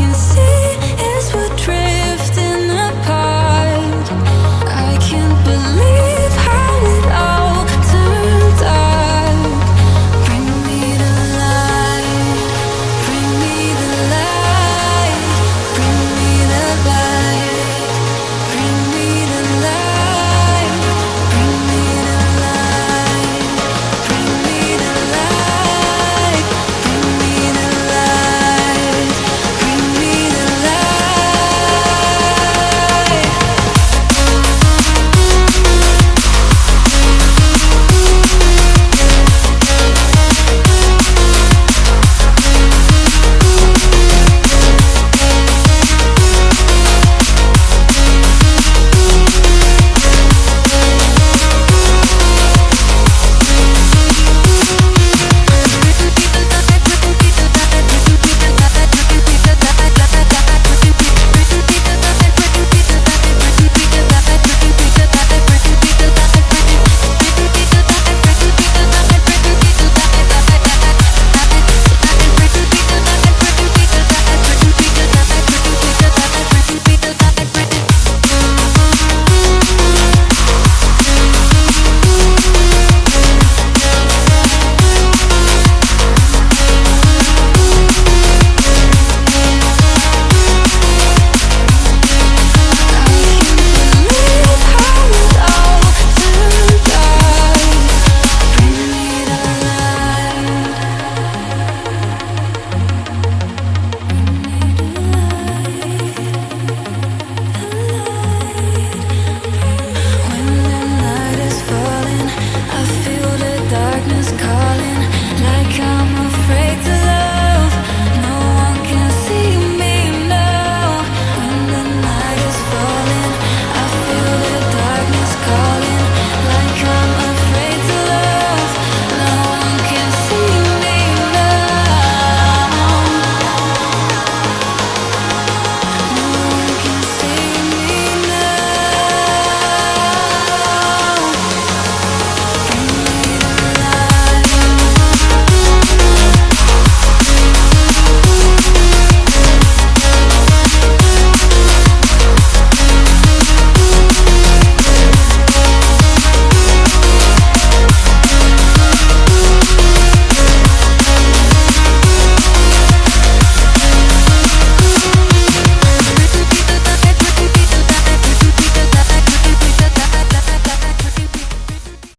can see falling like I'm